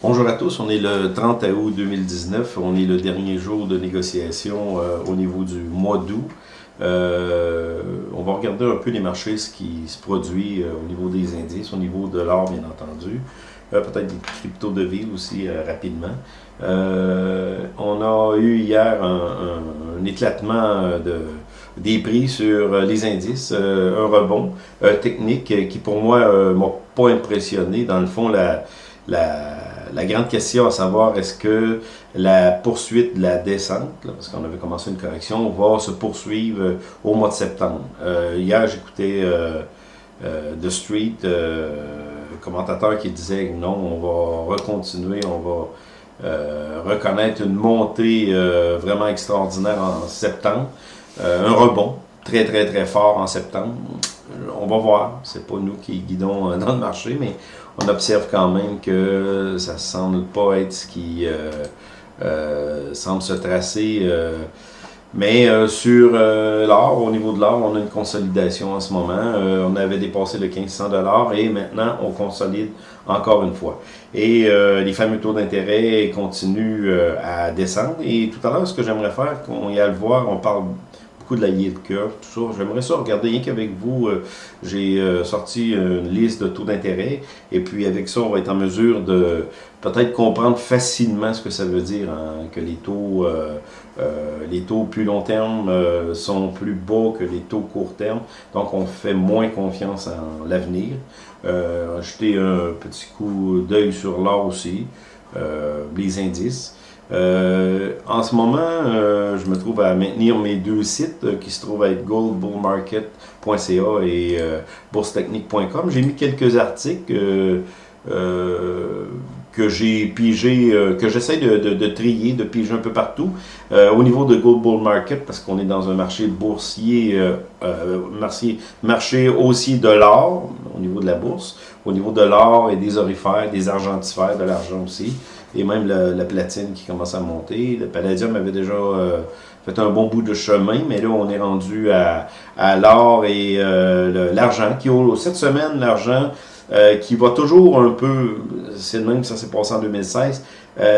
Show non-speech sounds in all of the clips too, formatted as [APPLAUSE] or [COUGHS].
Bonjour à tous, on est le 30 août 2019, on est le dernier jour de négociation euh, au niveau du mois d'août. Euh, on va regarder un peu les marchés, ce qui se produit euh, au niveau des indices, au niveau de l'or bien entendu, peut-être des crypto-devises aussi rapidement. on a eu hier un, éclatement de, des prix sur les indices, un rebond technique qui pour moi m'a pas impressionné. Dans le fond, la la grande question à savoir, est-ce que la poursuite de la descente, parce qu'on avait commencé une correction, va se poursuivre euh, au mois de septembre? Euh, hier, j'écoutais euh, The Street, commentateur qui disait non, on va recontinuer, on va reconnaître une montée vraiment extraordinaire en septembre, un rebond très très très fort en septembre. On va voir, c'est pas nous qui guidons [LAUGHS] dans le marché, mais on observe quand même que ça semble pas être ce qui euh, euh, semble se tracer. Euh, mais sur l'or, au niveau de l'or, on a une consolidation en ce moment. on avait dépassé le 1500 et maintenant on consolide encore une fois. Et les fameux taux d'intérêt continuent à descendre. Et tout à l'heure, ce que j'aimerais faire, qu'on y a le voir, on parle de la yield curve, tout ça. J'aimerais ça regarder rien qu'avec vous. Euh, j'ai euh, sorti une liste de taux d'intérêt et puis avec ça, on va être en mesure de peut-être comprendre facilement ce que ça veut dire hein, que les taux, euh, les taux plus long terme sont plus bas que les taux court terme. Donc, on fait moins confiance en l'avenir. jeter un petit coup d'œil sur l'or aussi, les indices. Euh, en ce moment, euh, je me trouve à maintenir mes deux sites euh, qui se trouvent à être goldbullmarket.ca et boursetechnique.com. J'ai mis quelques articles que j'ai pigé, que j'essaie de, trier, de piger un peu partout. au niveau de Gold Bull Market, parce qu'on est dans un marché boursier, marché, marché de l'or, au niveau de la bourse, au niveau de l'or et des orifères, des argentifères, de l'argent aussi et même la, platine qui commence à monter. Le palladium avait déjà euh, fait un bon bout de chemin, mais là, on est rendu à, l'or et euh, l'argent, qui cette semaine, l'argent euh, qui va toujours un peu, c'est le même que ça s'est passé en 2016,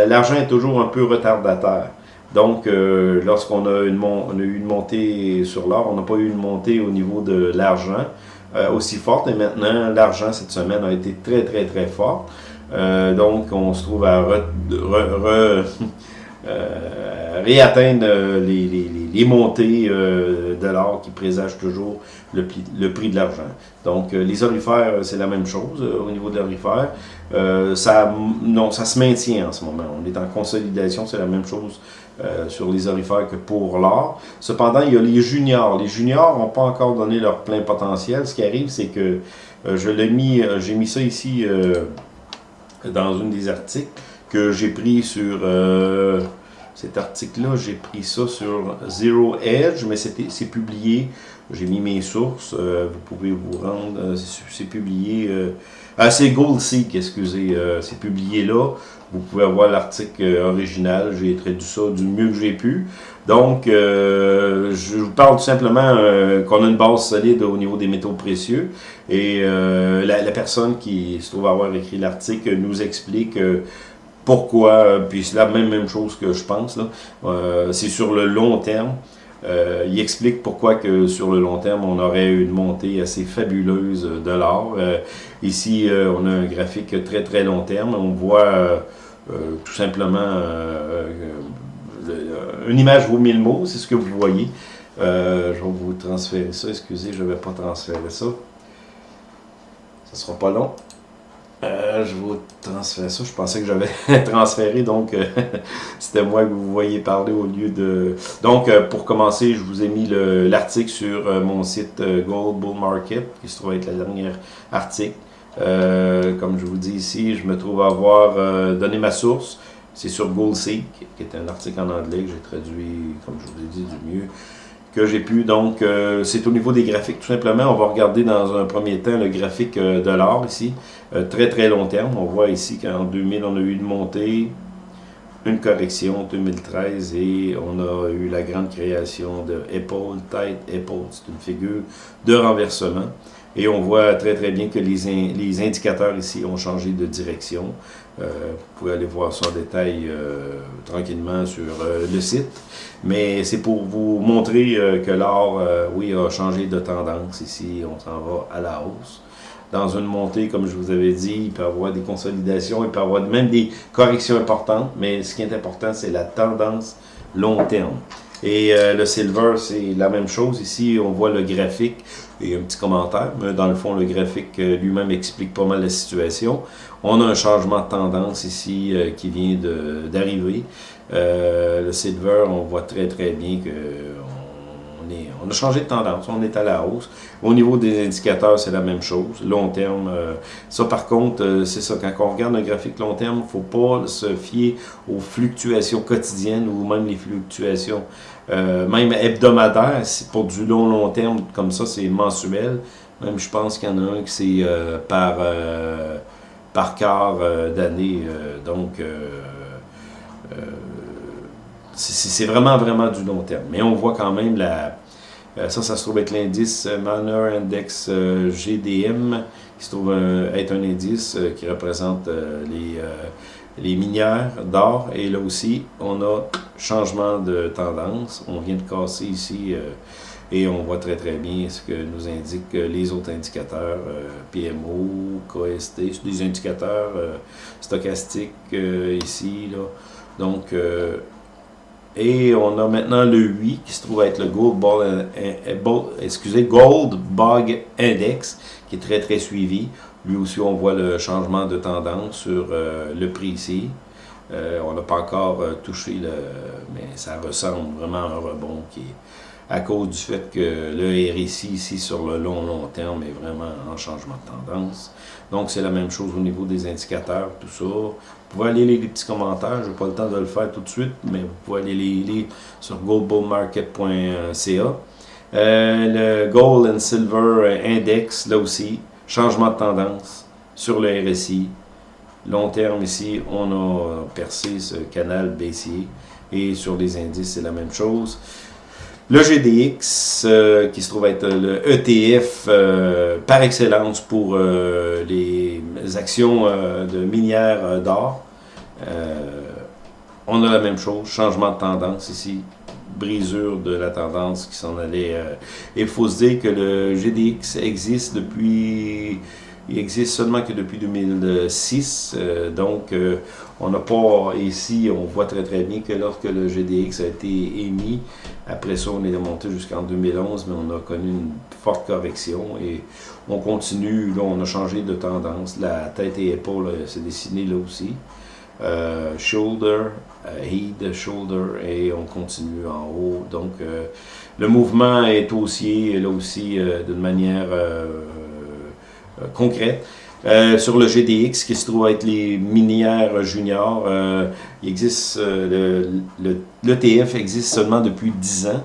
l'argent est toujours un peu retardataire. Donc, lorsqu'on a, a eu une montée sur l'or, on n'a pas eu une montée au niveau de l'argent aussi forte, et maintenant, l'argent cette semaine a été très, très, très fort. Euh, donc, on se trouve à [LAUGHS] euh, réatteindre les, montées euh, de l'or qui présagent toujours le, prix de l'argent. Donc, les orifères, c'est la même chose au niveau de l'orifère. ça, non, ça se maintient en ce moment. On est en consolidation, c'est la même chose sur les orifères que pour l'or. Cependant, il y a les juniors. Les juniors n'ont pas encore donné leur plein potentiel. Ce qui arrive, c'est que je l'ai mis, j'ai mis ça ici dans une des articles que j'ai pris sur euh, cet article-là, j'ai pris ça sur Zero Edge, mais c'est publié, j'ai mis mes sources, euh, vous pouvez vous rendre, euh, c'est publié, ah c'est Gold Seek, excusez, c'est publié là, vous pouvez avoir l'article original, j'ai traduit ça du mieux que j'ai pu. Donc, je vous parle tout simplement qu'on a une base solide au niveau des métaux précieux. Et euh, la, personne qui se trouve avoir écrit l'article nous explique euh, pourquoi, puis c'est la même, même chose que je pense, euh, c'est sur le long terme. Il explique pourquoi que sur le long terme, on aurait une montée assez fabuleuse de l'or. ici, on a un graphique très très long terme. On voit tout simplement une image vaut mille mots, c'est ce que vous voyez. je vais vous transférer ça. Excusez, je ne vais pas transférer ça. Ça sera pas long. Euh, je vous transfère ça. Je pensais que j'avais [LAUGHS] transféré, donc euh, [LAUGHS] c'était moi que vous voyez parler au lieu de... Donc, euh, pour commencer, je vous ai mis l'article sur mon site Gold Bull Market, qui se trouve être le dernier article. comme je vous dis ici, je me trouve à avoir donné ma source. C'est sur GoldSeek, qui est un article en anglais que j'ai traduit, comme je vous ai dit, du mieux que j'ai pu. Donc, euh, c'est au niveau des graphiques, tout simplement. On va regarder dans un premier temps le graphique euh, de l'or ici, euh, très très long terme. On voit ici qu'en 2000, on a eu une montée, une correction en 2013 et on a eu la grande création de Apple, Tide Apple, c'est une figure de renversement. Et on voit très très bien que les, les indicateurs ici ont changé de direction. Euh, vous pouvez aller voir ça en détail euh, tranquillement sur euh, le site. Mais c'est pour vous montrer que l'or, oui, a changé de tendance ici. On s'en va à la hausse dans une montée, comme je vous avais dit, il peut y avoir des consolidations, il peut y avoir même des corrections importantes, mais ce qui est important, c'est la tendance long terme. Et le silver, c'est la même chose. Ici, on voit le graphique et un petit commentaire. Mais dans le fond, le graphique euh, lui-même explique pas mal la situation. On a un changement de tendance ici euh, qui vient d'arriver. le silver, on voit très très bien que on a changé de tendance, on est à la hausse. Au niveau des indicateurs, c'est la même chose, long terme. Euh, ça, par contre, euh, c'est ça, quand on regarde un graphique long terme, il ne faut pas se fier aux fluctuations quotidiennes ou même les fluctuations euh, même hebdomadaires. Pour du long, long terme, comme ça, c'est mensuel. Même, je pense qu'il y en a un qui c'est par, par quart d'année. donc, c'est vraiment, vraiment du long terme. Mais on voit quand même la, euh, ça, ça se trouve être l'indice euh, Manor Index euh, GDM, qui se trouve être un indice qui représente les, les minières d'or. Et là aussi, on a changement de tendance. On vient de casser ici et on voit très très bien ce que nous indiquent les autres indicateurs, PMO, KST, des indicateurs stochastiques ici. Là. Donc, et on a maintenant le 8 qui se trouve être le Gold, Ball, excusez, Gold Bug Index qui est très très suivi. Lui aussi, on voit le changement de tendance sur euh, le prix ici. Euh, on n'a pas encore euh, touché le... mais ça ressemble vraiment à un rebond qui est à cause du fait que le RSI ici sur le long long terme est vraiment en changement de tendance. Donc c'est la même chose au niveau des indicateurs, tout ça. Vous pouvez aller lire les petits commentaires, je n'ai pas le temps de le faire tout de suite, mais vous pouvez aller les lire sur goldbullmarket.ca. Euh, le Gold and Silver Index, là aussi, changement de tendance sur le RSI. Long terme ici, on a percé ce canal baissier et sur les indices, c'est la même chose. Le GDX, euh, qui se trouve être le ETF euh, par excellence pour euh, les actions de minières d'or. on a la même chose, changement de tendance ici, brisure de la tendance qui s'en allait. il faut se dire que le GDX existe depuis il existe seulement que depuis 2006, euh, donc euh, on n'a pas ici, on voit très très bien que lorsque le GDX a été émis, après ça on est remonté jusqu'en 2011, mais on a connu une forte correction et on continue, là on a changé de tendance, la tête et épaule euh, s'est dessinée là aussi. shoulder, head, shoulder, et on continue en haut. Donc, le mouvement est haussier, là aussi, d'une manière euh, concrète. Euh, sur le GDX, qui se trouve être les minières juniors, euh, il existe, l'ETF existe seulement depuis 10 ans,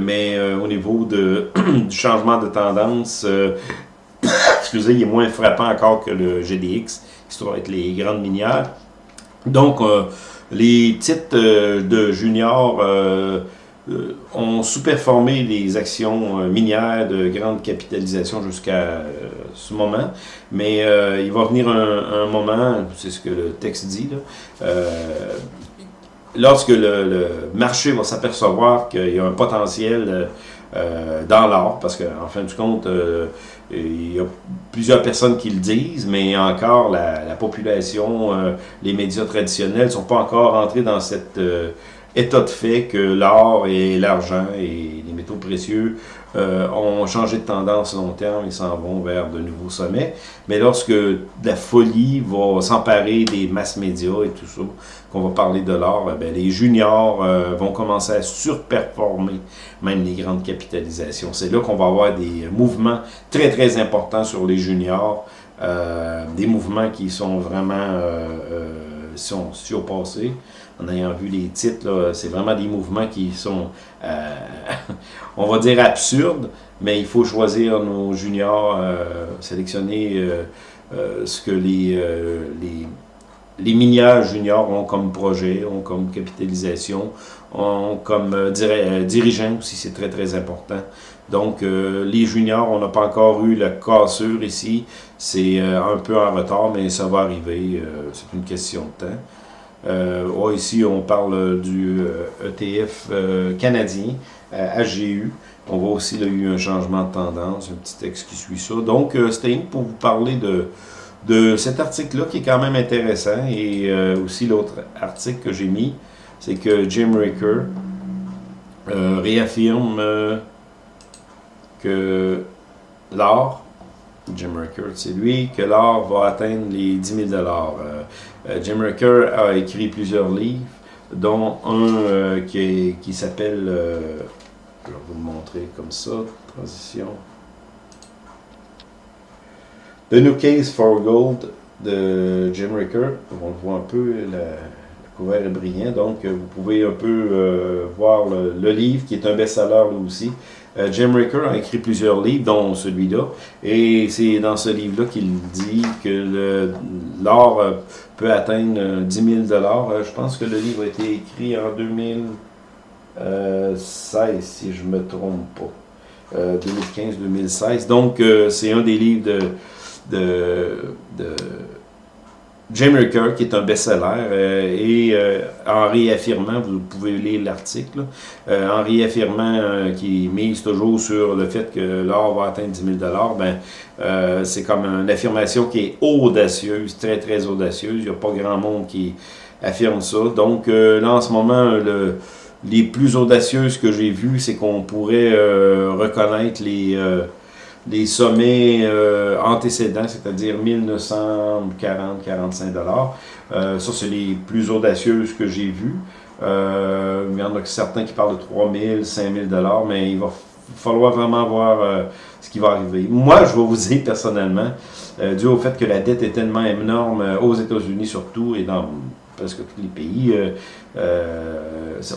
mais au niveau de, [CLEARS THROAT] du changement de tendance, [COUGHS] excusez, il est moins frappant encore que le GDX, qui se trouve être les grandes minières. Donc, les titres de juniors ont sous-performé les actions euh, minières de grande capitalisation jusqu'à euh, ce moment. Mais il va venir un, moment, c'est ce que le texte dit, lorsque le, marché va s'apercevoir qu'il y a un potentiel dans l'or, parce qu'en fin de compte, il y a plusieurs personnes qui le disent, mais encore la, la population, les médias traditionnels ne sont pas encore entrés dans cette état de fait que l'or et l'argent et les métaux précieux euh, ont changé de tendance long terme et s'en vont vers de nouveaux sommets. Mais lorsque la folie va s'emparer des masses médias et tout ça, qu'on va parler de l'or, eh les juniors euh, vont commencer à surperformer même les grandes capitalisations. C'est là qu'on va avoir des mouvements très très importants sur les juniors, euh, des mouvements qui sont vraiment sont surpassés en ayant vu les titres, c'est vraiment des mouvements qui sont, euh, [LAUGHS] on va dire, absurdes, mais il faut choisir nos juniors, euh, sélectionner euh, ce que les, les les juniors ont comme projet, ont comme capitalisation, ont comme euh, euh, dirigeant aussi, c'est très très important. Donc les juniors, on n'a pas encore eu la cassure ici, c'est un peu en retard, mais ça va arriver, c'est une question de temps. Ici, on parle du ETF e canadien, HGU. On voit aussi qu'il y a eu un changement de tendance, un petit texte qui suit ça. Donc, c'était pour vous parler de, cet article-là qui est quand même intéressant. Et euh, aussi l'autre article que j'ai mis, c'est que Jim Ricker euh, réaffirme euh, que l'or, Jim Ricker, c'est lui, que l'or va atteindre les 10 000 Jim Ricker a écrit plusieurs livres, dont un qui, qui s'appelle, je vais vous le montrer comme ça, transition. The New Case for Gold de Jim Ricker. On le voit un peu, le, couvert est brillant, donc euh, vous pouvez un peu euh, voir le, livre qui est un best-seller aussi. Euh, Jim Ricker a écrit plusieurs livres, dont celui-là, et c'est dans ce livre-là qu'il dit que l'or peut atteindre 10 000 Je pense que le livre a été écrit en 2016, si je me trompe pas. 2015-2016. Donc, c'est un des livres de Jim Ricker, qui est un best-seller, euh, et euh, en réaffirmant, vous pouvez lire l'article, euh, en réaffirmant qu'il mise toujours sur le fait que l'or va atteindre 10 000 ben, c'est comme une affirmation qui est audacieuse, très très audacieuse, il n'y a pas grand monde qui affirme ça. Donc là, en ce moment, le, les plus audacieuses que j'ai vues, c'est qu'on pourrait reconnaître les les sommets euh, antécédents, c'est-à-dire 1940-45 dollars. Euh, ça, c'est les plus audacieuses que j'ai vues. Euh, il y en a certains qui parlent de 3000, 5000 dollars, mais il va falloir vraiment voir ce qui va arriver. Moi, je vais vous dire personnellement, dû au fait que la dette est tellement énorme aux États-Unis surtout et dans presque tous les pays,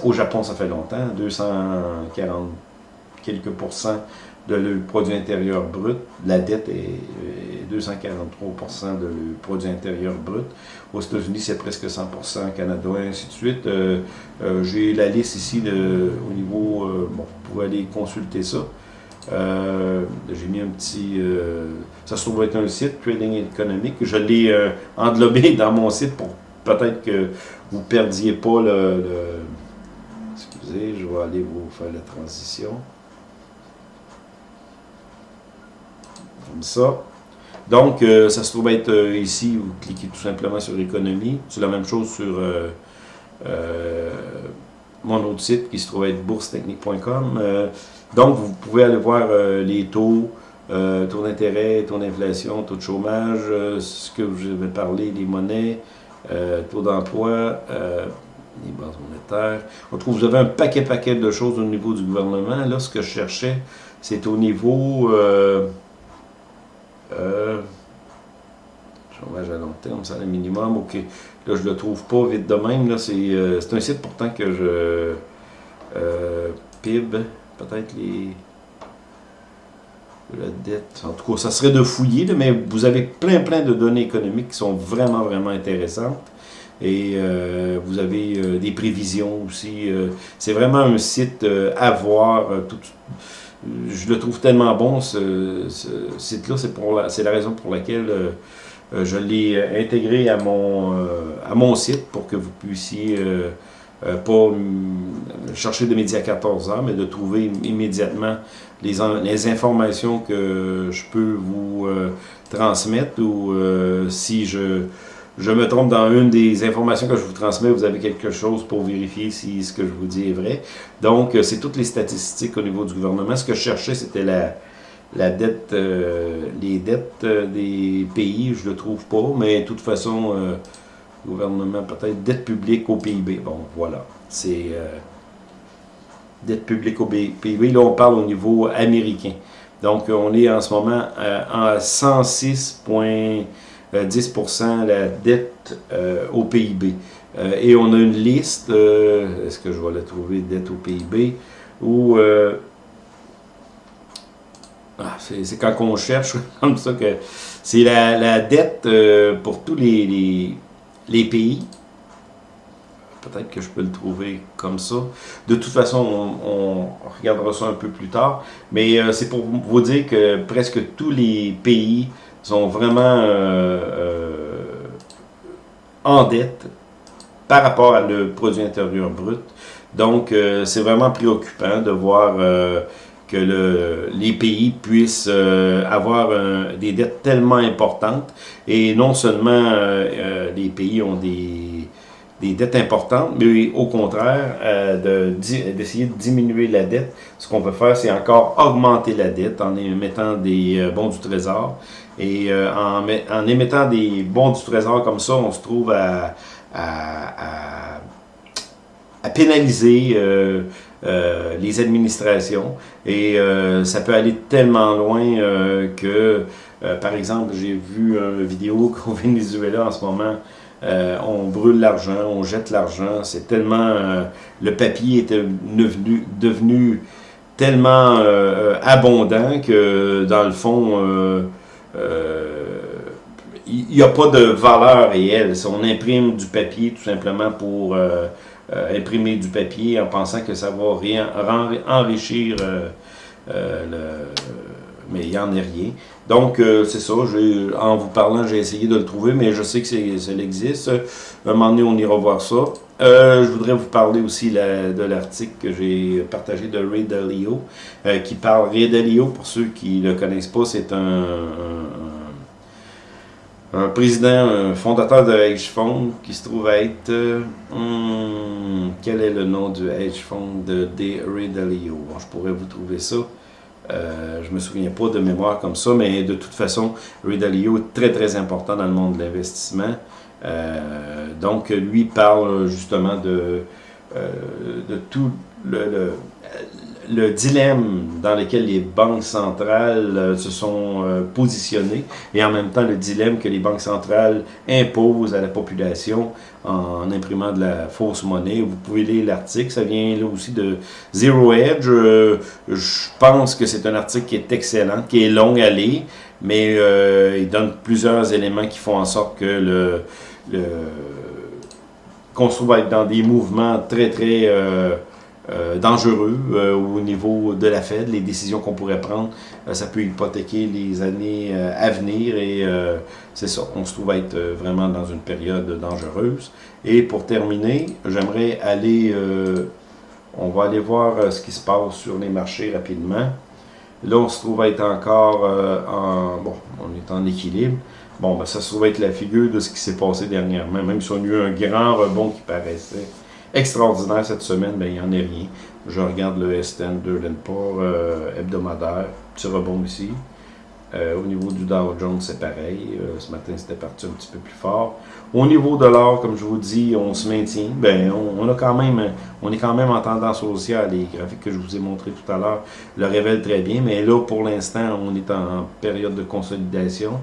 au Japon, ça fait longtemps, 240 quelques pourcents le produit intérieur brut. La dette est 243 de le produit intérieur brut. Aux États-Unis, c'est presque 100% Canada, et ainsi de suite. Euh, euh, j'ai la liste ici de, au niveau... Euh, bon, vous pouvez aller consulter ça. J'ai mis un petit... ça se trouve être un site, Trading économique. Je l'ai englobé [LAUGHS] dans mon site pour peut-être que vous ne perdiez pas le, le... Excusez, je vais aller vous faire la transition. Comme ça. Donc, euh, ça se trouve être euh, ici, vous cliquez tout simplement sur économie. C'est la même chose sur euh, mon autre site qui se trouve être boursetechnique.com. donc, vous pouvez aller voir les taux, taux d'intérêt, taux d'inflation, taux de chômage, ce que je vais parler, les monnaies, taux d'emploi, les bases monétaires. On trouve, vous avez un paquet paquet de choses au niveau du gouvernement. Là, ce que je cherchais, c'est au niveau... Euh, chômage à long terme, salaire minimum, ok. Là, je le trouve pas vite de même. Euh, c'est un site pourtant que je... Euh, PIB, peut-être les... La dette. En tout cas, ça serait de fouiller, mais vous avez plein, plein de données économiques qui sont vraiment, vraiment intéressantes. Et euh, vous avez des prévisions aussi. c'est vraiment un site à voir. tout, je le trouve tellement bon, ce, site-là. C'est la, raison pour laquelle euh, euh, je l'ai intégré à mon, euh, à mon site pour que vous puissiez pas chercher de midi à 14 heures, mais de trouver immédiatement les, les informations que je peux vous transmettre ou si je je me trompe dans une des informations que je vous transmets, vous avez quelque chose pour vérifier si ce que je vous dis est vrai. Donc, euh, c'est toutes les statistiques au niveau du gouvernement. Ce que je cherchais, c'était la, la dette, euh, les dettes euh, des pays, je ne le trouve pas, mais de toute façon, gouvernement, peut-être dette publique au PIB. Bon, voilà, c'est dette publique au PIB. Là, on parle au niveau américain. Donc, on est en ce moment à 106. 10% euh, la dette euh, au PIB. Euh, et on a une liste, est-ce que je vais la trouver, dette au PIB, où ah, c'est quand on cherche [LAUGHS] comme ça que c'est la, dette pour tous les, les pays. Peut-être que je peux le trouver comme ça. De toute façon, on, regardera ça un peu plus tard. Mais c'est pour vous dire que presque tous les pays sont vraiment en dette par rapport à le produit intérieur brut. Donc, c'est vraiment préoccupant de voir que le, les pays puissent euh, avoir des dettes tellement importantes et non seulement euh, euh, les pays ont des, dettes importantes, mais au contraire, d'essayer de, diminuer la dette. Ce qu'on peut faire, c'est encore augmenter la dette en émettant des bons du trésor. Et en, en, émettant des bons du trésor comme ça, on se trouve à, à, à, à pénaliser euh, les administrations. Et euh, ça peut aller tellement loin euh, que, par exemple, j'ai vu une vidéo [LAUGHS] qu'au Venezuela en ce moment, on brûle l'argent, on jette l'argent. C'est tellement... le papier était devenu, devenu tellement abondant que, dans le fond, il n'y a pas de valeur réelle. On imprime du papier tout simplement pour euh, imprimer du papier en pensant que ça va rien, enrichir euh, euh, le mais il n'y en est rien. Donc, c'est ça, en vous parlant, j'ai essayé de le trouver, mais je sais que ça existe. Un moment donné, on ira voir ça. je voudrais vous parler aussi de l'article que j'ai partagé de Ray Dalio, qui parle, Ray Dalio, pour ceux qui ne le connaissent pas, c'est un un président, un fondateur de hedge fund qui se trouve être... Euh, hmm, quel est le nom du hedge fund de D. Dalio? Bon, je pourrais vous trouver ça. Euh, je me souviens pas de mémoire comme ça, mais de toute façon, Ray est très très important dans le monde de l'investissement. Euh, donc, lui parle justement de, euh, tout le dilemme dans lequel les banques centrales euh, se sont euh, positionnées et en même temps le dilemme que les banques centrales imposent à la population en, imprimant de la fausse monnaie. Vous pouvez lire l'article, ça vient là aussi de Zero Edge. Euh, je pense que c'est un article qui est excellent, qui est long à lire, mais il donne plusieurs éléments qui font en sorte que le, le qu'on se trouve être dans des mouvements très très euh, dangereux euh, au niveau de la Fed. Les décisions qu'on pourrait prendre, euh, ça peut hypothéquer les années à venir et c'est ça, on se trouve être vraiment dans une période dangereuse. Et pour terminer, j'aimerais aller, on va aller voir ce qui se passe sur les marchés rapidement. Là, on se trouve être encore en, bon, on est en équilibre. Bon, ben, ça se trouve être la figure de ce qui s'est passé dernièrement, même si on a eu un grand rebond qui paraissait extraordinaire cette semaine, ben, il n'y en a rien. Je regarde le S10 de l'Emport euh, hebdomadaire, petit rebond ici. Euh, au niveau du Dow Jones, c'est pareil. Euh, ce matin, c'était parti un petit peu plus fort. Au niveau de l'or, comme je vous dis, on se maintient. Ben, on, a quand même, on est quand même en tendance haussière. Les graphiques que je vous ai montrés tout à l'heure le révèlent très bien. Mais là, pour l'instant, on est en, période de consolidation.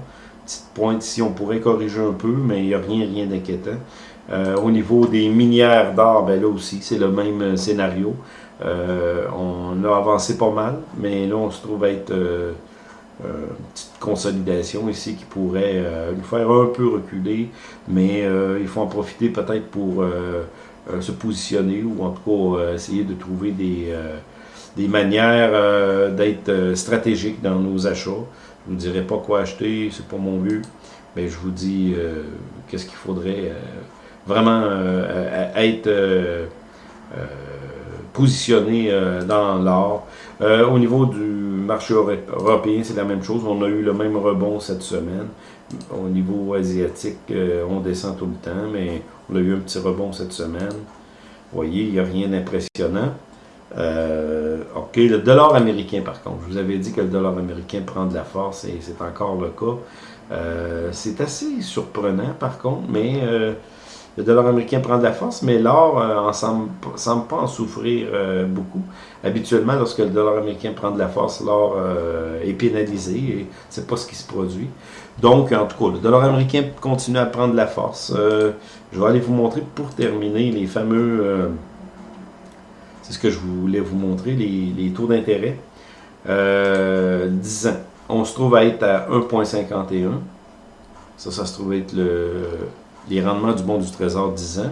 Petite pointe ici, on pourrait corriger un peu, mais il n'y a rien, rien d'inquiétant. Euh, au niveau des minières d'or, ben là aussi, c'est le même euh, scénario. Euh, on a avancé pas mal, mais là, on se trouve être une petite consolidation ici qui pourrait nous faire un peu reculer, mais il faut en profiter peut-être pour se positionner ou en tout cas essayer de trouver des, des manières d'être stratégique dans nos achats. Je ne vous dirai pas quoi acheter, c'est pas mon but, mais je vous dis qu'est-ce qu'il faudrait vraiment euh, être euh, euh, positionné dans l'or. au niveau du marché européen, c'est la même chose. On a eu le même rebond cette semaine. Au niveau asiatique, on descend tout le temps, mais on a eu un petit rebond cette semaine. Vous voyez, il n'y a rien d'impressionnant. ok, le dollar américain par contre, je vous avais dit que le dollar américain prend de la force et c'est encore le cas. c'est assez surprenant par contre, mais le dollar américain prend de la force, mais l'or euh, ne semble, pas en souffrir euh, beaucoup. Habituellement, lorsque le dollar américain prend de la force, l'or euh, est pénalisé et c'est pas ce qui se produit. Donc, en tout cas, le dollar américain continue à prendre de la force. je vais aller vous montrer pour terminer les fameux... c'est ce que je voulais vous montrer, les, les taux d'intérêt. 10 ans. On se trouve à être à 1,51. Ça, ça se trouve être le les rendements du bon du trésor 10 ans.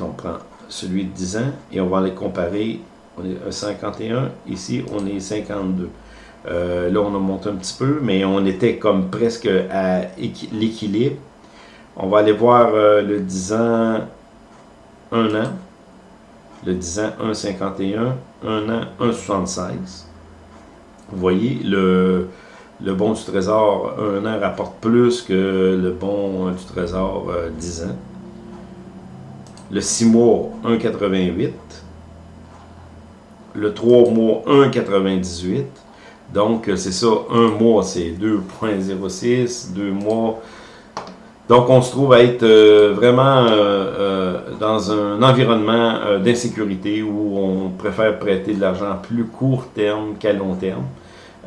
On prend celui de 10 ans et on va les comparer. On est à 51, ici on est 52. Euh, là, on a monté un petit peu, mais on était comme presque à l'équilibre. On va aller voir euh, le 10 ans, 1 an. Le 10 ans, 1,51. 1 an, 1,76. Vous voyez, le, le bon du trésor 1 an rapporte plus que le bon du trésor 10 euh, ans. Le 6 mois, 1,88. Le 3 mois, 1,98. Donc, c'est ça, un mois, c'est 2,06. Deux mois, donc, on se trouve à être euh, vraiment euh, euh, dans un environnement d'insécurité où on préfère prêter de l'argent à plus court terme qu'à long terme.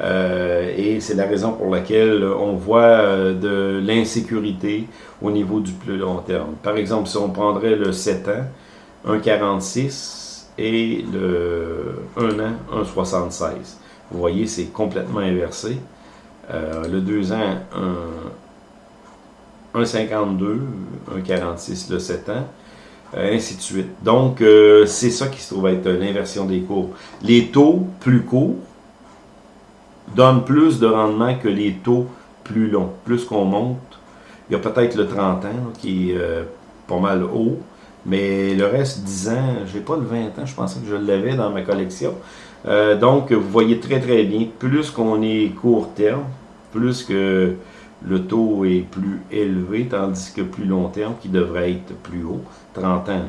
Et c'est la raison pour laquelle on voit de l'insécurité au niveau du plus long terme. Par exemple, si on prendrait le 7 ans, 1,46 et le 1 an, 1,76. Vous voyez, c'est complètement inversé. le 2 ans, 1,52, 1,46 le 7 ans, euh, ainsi de suite. Donc, euh, c'est ça qui se trouve être l'inversion des cours. Les taux plus courts donnent plus de rendement que les taux plus longs. Plus qu'on monte, il y a peut-être le 30 ans qui est euh, pas mal haut, mais le reste, 10 ans, j'ai pas le 20 ans, je pensais que je l'avais dans ma collection. donc, vous voyez très très bien, plus qu'on est court terme, plus que le taux est plus élevé, tandis que plus long terme, qui devrait être plus haut. 30 ans,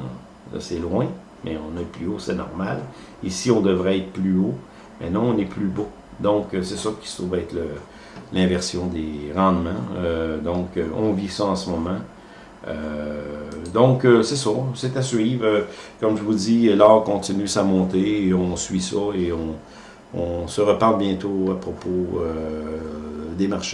c'est loin, mais on est plus haut, c'est normal. Ici, on devrait être plus haut, mais non, on est plus bas. Donc, euh, c'est ça qui se trouve être l'inversion des rendements. Euh, donc, euh, on vit ça en ce moment. donc, c'est ça, c'est à suivre. comme je vous dis, l'or continue sa montée et on suit ça et on, on se reparle bientôt à propos des marchés.